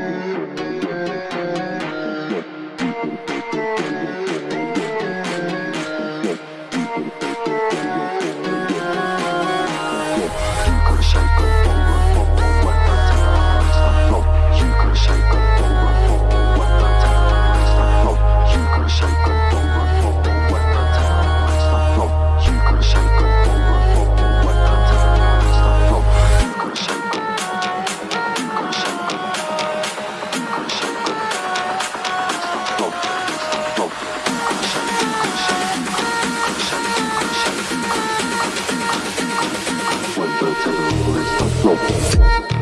Música When the terrorists the broken